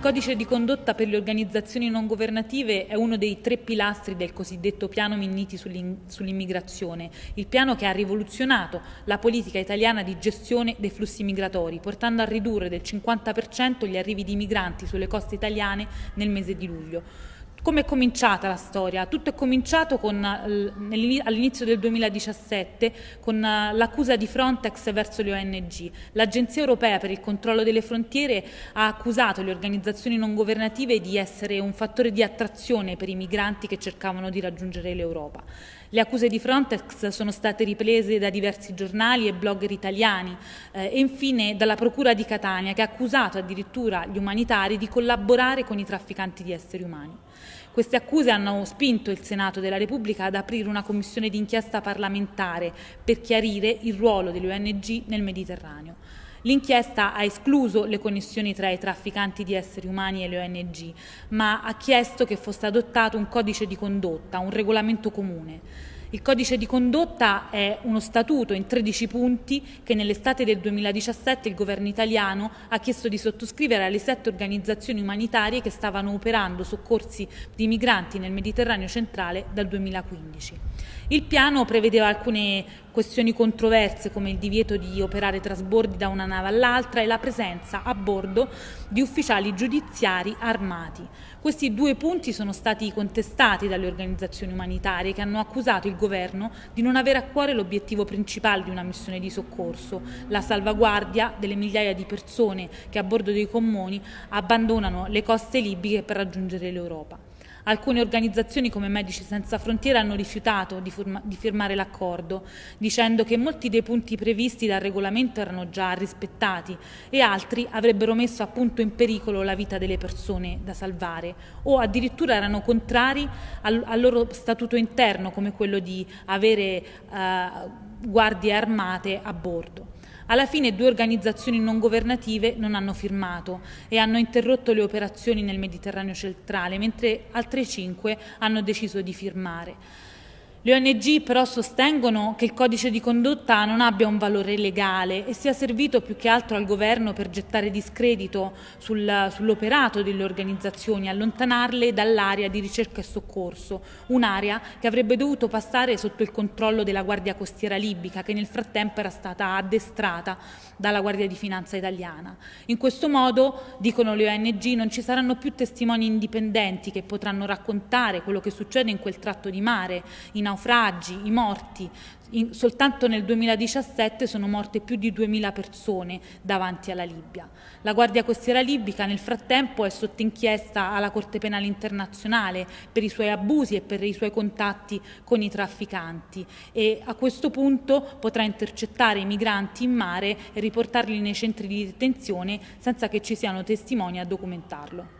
codice di condotta per le organizzazioni non governative è uno dei tre pilastri del cosiddetto piano Minniti sull'immigrazione, il piano che ha rivoluzionato la politica italiana di gestione dei flussi migratori, portando a ridurre del 50% gli arrivi di migranti sulle coste italiane nel mese di luglio. Come è cominciata la storia? Tutto è cominciato all'inizio del 2017 con eh, l'accusa di Frontex verso le ONG. L'Agenzia europea per il controllo delle frontiere ha accusato le organizzazioni non governative di essere un fattore di attrazione per i migranti che cercavano di raggiungere l'Europa. Le accuse di Frontex sono state riprese da diversi giornali e blogger italiani eh, e infine dalla Procura di Catania che ha accusato addirittura gli umanitari di collaborare con i trafficanti di esseri umani. Queste accuse hanno spinto il Senato della Repubblica ad aprire una commissione d'inchiesta parlamentare per chiarire il ruolo delle ONG nel Mediterraneo. L'inchiesta ha escluso le connessioni tra i trafficanti di esseri umani e le ONG, ma ha chiesto che fosse adottato un codice di condotta, un regolamento comune. Il codice di condotta è uno statuto in 13 punti che nell'estate del 2017 il governo italiano ha chiesto di sottoscrivere alle sette organizzazioni umanitarie che stavano operando soccorsi di migranti nel Mediterraneo centrale dal 2015. Il piano prevedeva alcune questioni controverse come il divieto di operare trasbordi da una nave all'altra e la presenza a bordo di ufficiali giudiziari armati. Questi due punti sono stati contestati dalle organizzazioni umanitarie che hanno accusato il governo di non avere a cuore l'obiettivo principale di una missione di soccorso, la salvaguardia delle migliaia di persone che a bordo dei commoni abbandonano le coste libiche per raggiungere l'Europa. Alcune organizzazioni come Medici Senza Frontiere hanno rifiutato di, di firmare l'accordo, dicendo che molti dei punti previsti dal regolamento erano già rispettati e altri avrebbero messo appunto in pericolo la vita delle persone da salvare o addirittura erano contrari al, al loro statuto interno come quello di avere eh, guardie armate a bordo. Alla fine due organizzazioni non governative non hanno firmato e hanno interrotto le operazioni nel Mediterraneo centrale, mentre altre cinque hanno deciso di firmare. Le ONG però sostengono che il codice di condotta non abbia un valore legale e sia servito più che altro al governo per gettare discredito sul, sull'operato delle organizzazioni, allontanarle dall'area di ricerca e soccorso, un'area che avrebbe dovuto passare sotto il controllo della Guardia Costiera libica che nel frattempo era stata addestrata dalla Guardia di Finanza italiana. In questo modo, dicono le ONG, non ci saranno più testimoni indipendenti che potranno raccontare quello che succede in quel tratto di mare, in naufragi, i morti. In, soltanto nel 2017 sono morte più di 2.000 persone davanti alla Libia. La Guardia Costiera libica nel frattempo è sotto inchiesta alla Corte Penale Internazionale per i suoi abusi e per i suoi contatti con i trafficanti e a questo punto potrà intercettare i migranti in mare e riportarli nei centri di detenzione senza che ci siano testimoni a documentarlo.